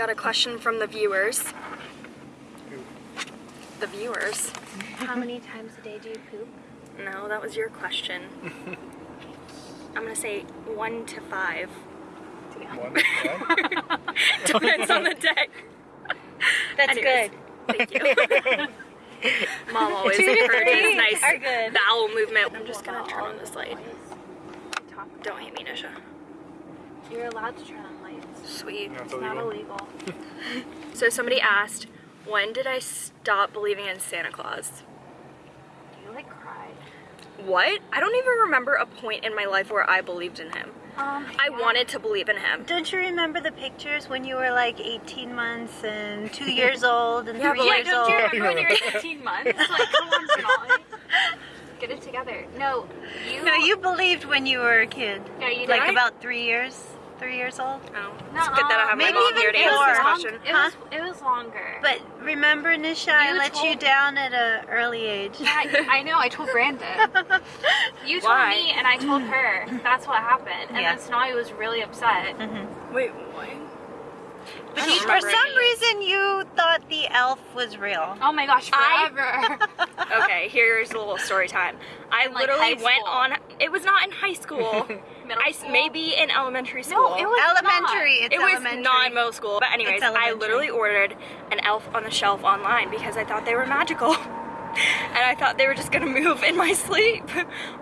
got a question from the viewers. The viewers. How many times a day do you poop? No, that was your question. I'm gonna say one to five. One, yeah. Depends on the day. That's Anyways. Thank you. Mom always Two to encourages three nice are good. bowel movement. I'm just gonna turn on this light. Don't hate me, Nisha. You're allowed to turn on lights. Sweet. That's It's not illegal. illegal. So somebody asked, when did I stop believing in Santa Claus? You like cried. What? I don't even remember a point in my life where I believed in him. Um, I wanted to believe in him. Don't you remember the pictures when you were like 18 months and two years old and Yeah, three but, like, years don't you remember when you were 18 months? Like, come on, Sonali. Get it together. No, you. No, you believed when you were a kid. Yeah, you did. Like did. about three years, three years old. Oh, it's good that I have Maybe my mom even here to more. answer this question. It was, it was longer. But remember, Nisha, I let you down at an early age. Yeah, I know. I told Brandon. You told Why? me, and I told her. That's what happened. And Yeah. then Sonali was really upset. Mm-hmm. Wait, why? But I you, for some reason, you thought the elf was real. Oh my gosh, I- forever. Okay, here's a little story time. I like, literally went on. It was not in high school. Middle I school? maybe in elementary school. no, it was elementary. Not. It's it was elementary. not in middle school. But anyways, I literally ordered an elf on the shelf online because I thought they were magical. and I thought they were just gonna move in my sleep.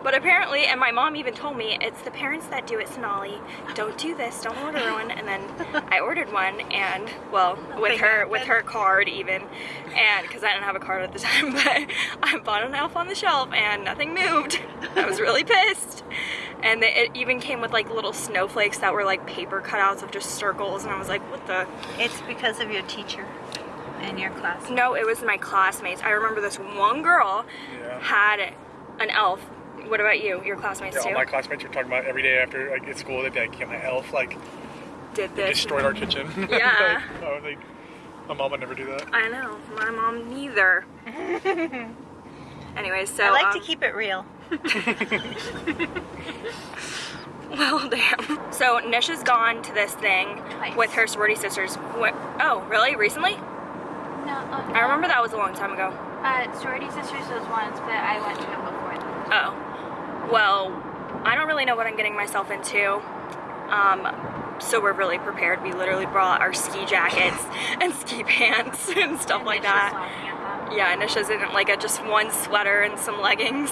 But apparently, and my mom even told me, it's the parents that do it, Sonali. Don't do this, don't order one. And then I ordered one and, well, with her, with her card even. And, because I didn't have a card at the time, but I bought an elf on the shelf and nothing moved. I was really pissed. And it even came with like little snowflakes that were like paper cutouts of just circles. And I was like, what the? It's because of your teacher and your class. No, it was my classmates. I remember this one girl Yeah. had an elf. What about you? Your classmates Yeah, too? all my classmates were talking about every day after like at school they'd be like, yeah, my elf like Did this. destroyed our kitchen. Yeah. like, I was like, my mom would never do that. I know. My mom neither. Anyways, so I like um, to keep it real. Well, damn. So Nisha's gone to this thing Twice. with her sorority sisters. What? Oh, really? Recently? No, uh, I remember that was a long time ago. Uh, sorority sisters was once, but I went to them before. them. Oh. Well, I don't really know what I'm getting myself into. Um, so we're really prepared. We literally brought our ski jackets and ski pants and stuff And like Nish was that. laughing at them. Yeah, Nisha's in like a just one sweater and some leggings.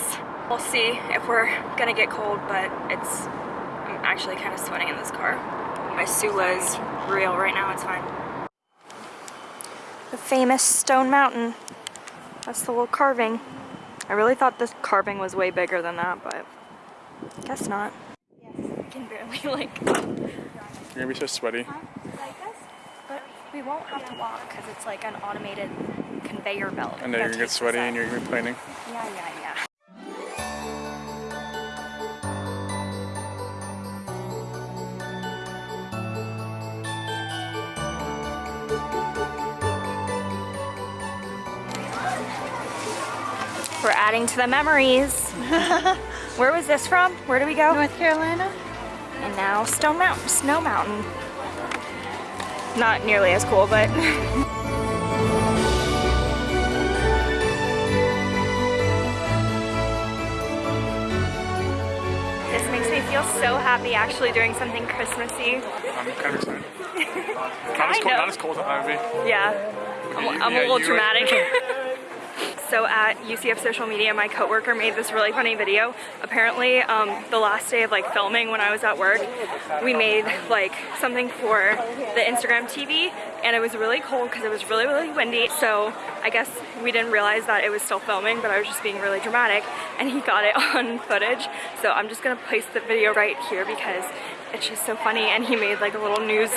We'll see if we're gonna get cold, but it's, I'm actually kind of sweating in this car. My Sula is real right now, it's fine. The famous Stone Mountain. That's the little carving. I really thought this carving was way bigger than that, but guess not. I can barely like, You're gonna be so sweaty. like this, but we won't have to walk because it's like an automated conveyor belt. I know you're gonna get sweaty and you're gonna be complaining. Yeah, yeah, yeah. Adding to the memories. Where was this from? Where do we go? North Carolina? And now Stone Mountain, Snow Mountain. Not nearly as cool, but. this makes me feel so happy actually doing something Christmassy. I'm kind of excited. not, as cold, of. not as cold as Ivy. Yeah, I'm, I'm Yeah, a little you were- dramatic. So at UCF social media, my coworker made this really funny video. Apparently, um, the last day of like filming when I was at work, we made like something for the Instagram TV, and it was really cold because it was really really windy. So I guess we didn't realize that it was still filming, but I was just being really dramatic, and he got it on footage. So I'm just gonna place the video right here because it's just so funny, and he made like a little news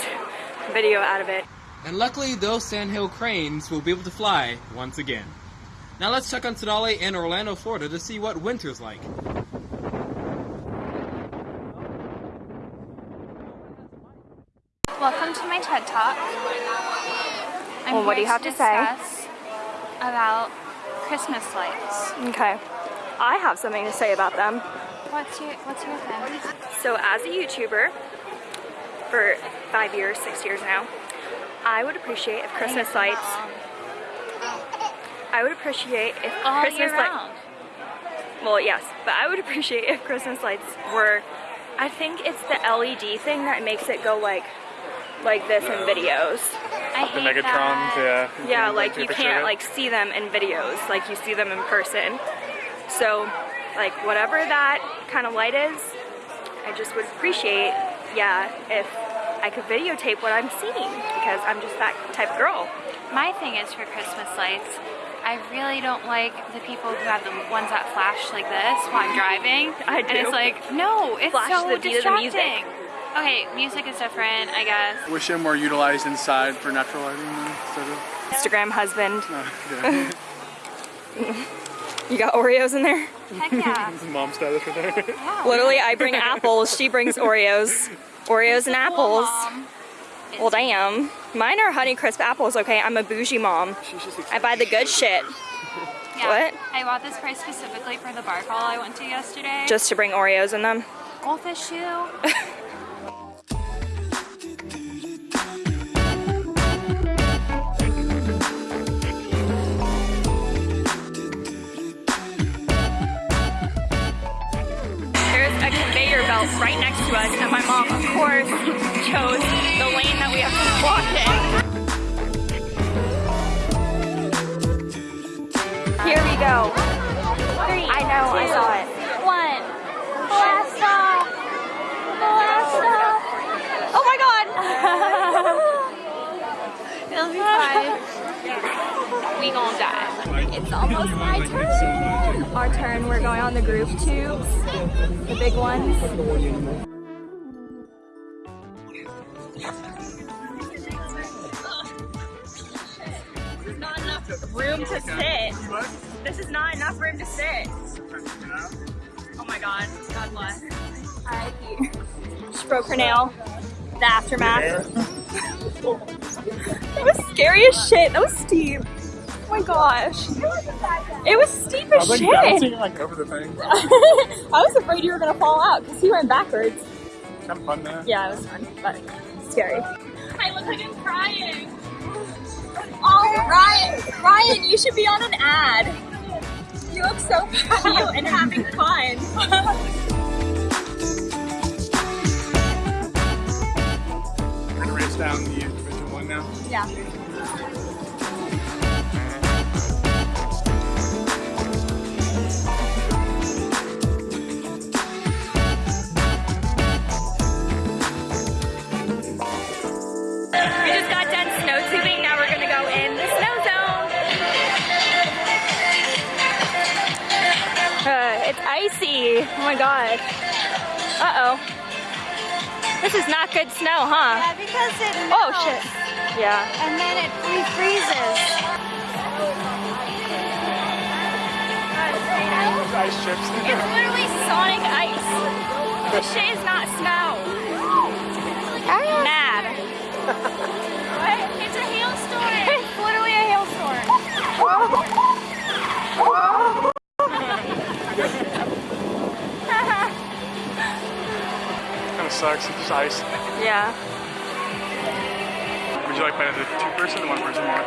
video out of it. And luckily, those sandhill cranes will be able to fly once again. Now let's check on Sonali in Orlando, Florida to see what winter's like. Welcome to my TED Talk. I'm Well, what do you have to say? About Christmas lights. Okay. I have something to say about them. What's your What's your thing? So as a YouTuber for five years, six years now, I would appreciate if Christmas lights. I would appreciate if All Christmas lights. Well, yes, but I would appreciate if Christmas lights were. I think it's the LED thing that makes it go like, like this in videos. I The hate Megatrons, that. yeah. Yeah, can, like you can't like see them in videos, like you see them in person. So, like whatever that kind of light is, I just would appreciate, yeah, if I could videotape what I'm seeing because I'm just that type of girl. My thing is for Christmas lights, I really don't like the people who have the ones that flash like this while I'm driving. I do. And it's like, no, it's Flash so the beat music. distracting. Okay, music is different, I guess. Wish them were utilized inside for natural lighting uh, instead of. Instagram husband. You got Oreos in there? Heck yeah. Mom status right there. Literally, I bring apples, she brings Oreos. Oreos and apples. Mom. Well, damn. Mine are Honeycrisp apples, okay? I'm a bougie mom. I buy the good shit Yeah. What? I bought this price specifically for the bar crawl I went to yesterday. just to bring Oreos in them. goldfish shoe. There's a conveyor belt right next to us, and my mom, of course, chose we gonna die. It's almost my turn. Our turn. We're going on the group tubes, the big ones. This is not enough room to sit. This is not enough room to sit. Oh my god. God bless. R.I.P. She broke her nail. The aftermath. that was scary as shit. That was steep. Oh my gosh. It was steep as like shit. bouncing like over the thing. I was afraid you were gonna fall out because you went backwards. Kind of fun, man. Yeah, it was fun, but scary. I look like I'm crying. Oh, Ryan, Ryan, you should be on an ad. You look so cute and having fun. We're gonna race down the individual one now. yeah. Icy. Oh my god. Uh oh. This is not good snow, huh? Yeah, because it Oh shit. Yeah. And then it refreezes. Ice chips. It's literally Sonic ice. This shit is not snow. Mad. what? It's a hailstorm. it's literally a hailstorm. kind of sucks. It's just ice. yeah. Would you like playing as a two-person or one-person more?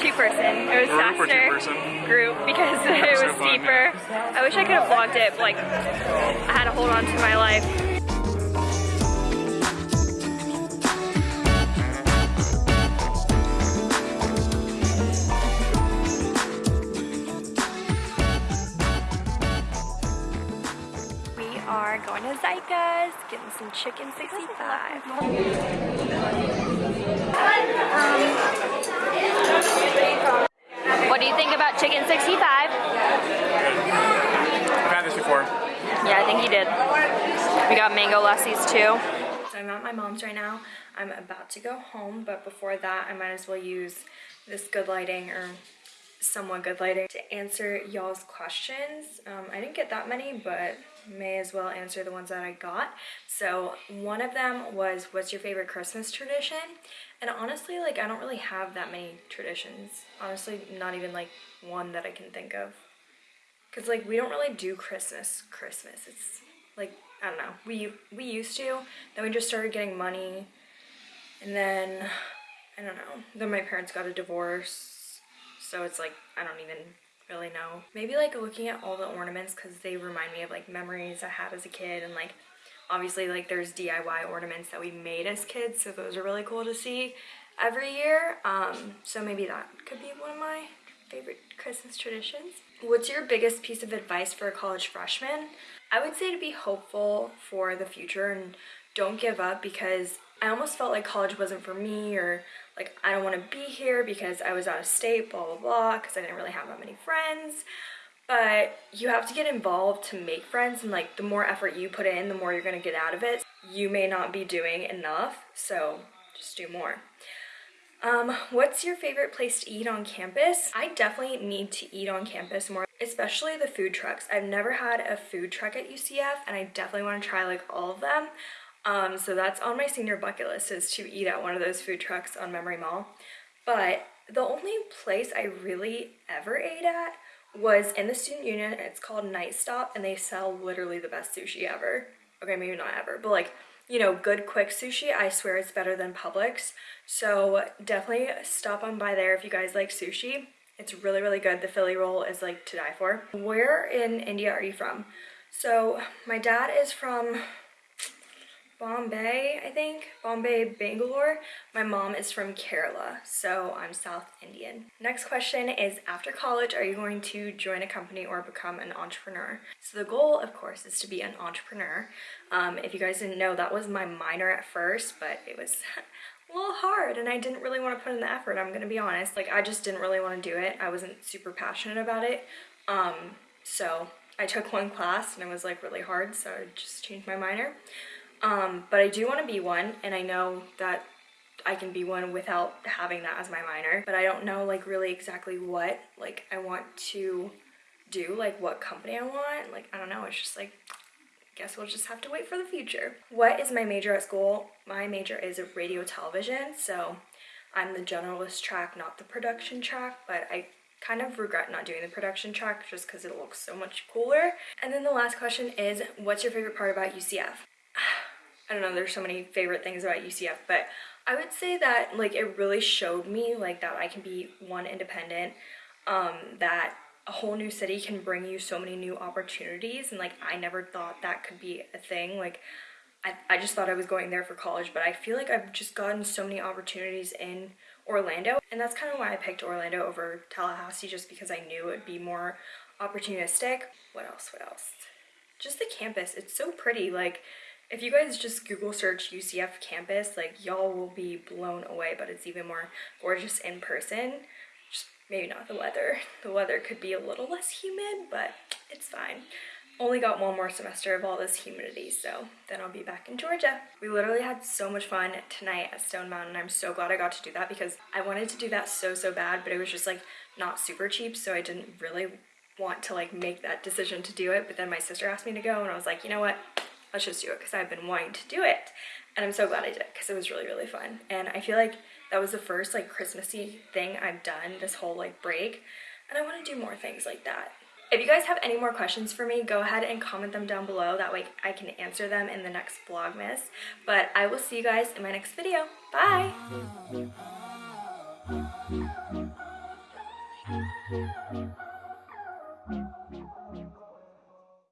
Two person. It was Group or faster. two-person? Group because it so was fun. steeper. I wish I could have vlogged it. but, Like I had to hold on to my life. Are going to Zyka's, getting some chicken 65. What do you think about chicken 65? I've had this before. Yeah, I think he did. We got mango lassis too. So I'm at my mom's right now. I'm about to go home, but before that, I might as well use this good lighting or somewhat good lighting to answer y'all's questions. Um, I didn't get that many, but may as well answer the ones that I got. So one of them was, what's your favorite Christmas tradition? And honestly, like I don't really have that many traditions. Honestly, not even like one that I can think of. Cause like we don't really do Christmas. Christmas. It's like I don't know. We we used to. Then we just started getting money, and then I don't know. Then my parents got a divorce, so it's like I don't even really know. Maybe like looking at all the ornaments because they remind me of like memories I had as a kid and like obviously like there's DIY ornaments that we made as kids so those are really cool to see every year. Um, so maybe that could be one of my favorite Christmas traditions. What's your biggest piece of advice for a college freshman? I would say to be hopeful for the future and don't give up because I almost felt like college wasn't for me or like I don't want to be here because I was out of state, blah, blah, blah, because I didn't really have that many friends. But you have to get involved to make friends and like the more effort you put in, the more you're going to get out of it. You may not be doing enough, so just do more. Um, what's your favorite place to eat on campus? I definitely need to eat on campus more, especially the food trucks. I've never had a food truck at UCF and I definitely want to try like all of them. Um, so that's on my senior bucket list is to eat at one of those food trucks on Memory Mall. But the only place I really ever ate at was in the student union. It's called Night Stop and they sell literally the best sushi ever. Okay, maybe not ever, but like you know, good quick sushi, I swear it's better than Publix. So definitely stop on by there if you guys like sushi. It's really, really good. The Philly roll is like to die for. Where in India are you from? So my dad is from Bombay, I think. Bombay, Bangalore. My mom is from Kerala, so I'm South Indian. Next question is, after college, are you going to join a company or become an entrepreneur? So the goal, of course, is to be an entrepreneur. Um, if you guys didn't know, that was my minor at first, but it was a little hard and I didn't really want to put in the effort, I'm gonna be honest. Like, I just didn't really want to do it. I wasn't super passionate about it. Um, so I took one class and it was like really hard, so I just changed my minor. Um, but I do want to be one, and I know that I can be one without having that as my minor. But I don't know like really exactly what like I want to do, like what company I want. Like I don't know. It's just like I guess we'll just have to wait for the future. What is my major at school? My major is radio television, so I'm the generalist track, not the production track, but I kind of regret not doing the production track just because it looks so much cooler. And then the last question is, what's your favorite part about UCF? I don't know, there's so many favorite things about UCF, but I would say that like it really showed me like that I can be one independent, um, that a whole new city can bring you so many new opportunities and like I never thought that could be a thing. Like I, I just thought I was going there for college, but I feel like I've just gotten so many opportunities in Orlando and that's kind of why I picked Orlando over Tallahassee just because I knew it would be more opportunistic. What else? What else? Just the campus. It's so pretty. Like if you guys just Google search UCF campus, like y'all will be blown away, but it's even more gorgeous in person. Just maybe not the weather. The weather could be a little less humid, but it's fine. Only got one more semester of all this humidity, so then I'll be back in Georgia. We literally had so much fun tonight at Stone Mountain. I'm so glad I got to do that because I wanted to do that so, so bad, but it was just like not super cheap, so I didn't really want to like make that decision to do it. But then my sister asked me to go and I was like, you know what? Let's just do it because I've been wanting to do it. And I'm so glad I did it because it was really, really fun. And I feel like that was the first like Christmassy thing I've done this whole like break. And I want to do more things like that. If you guys have any more questions for me, go ahead and comment them down below. That way I can answer them in the next Vlogmas. But I will see you guys in my next video. Bye! Oh.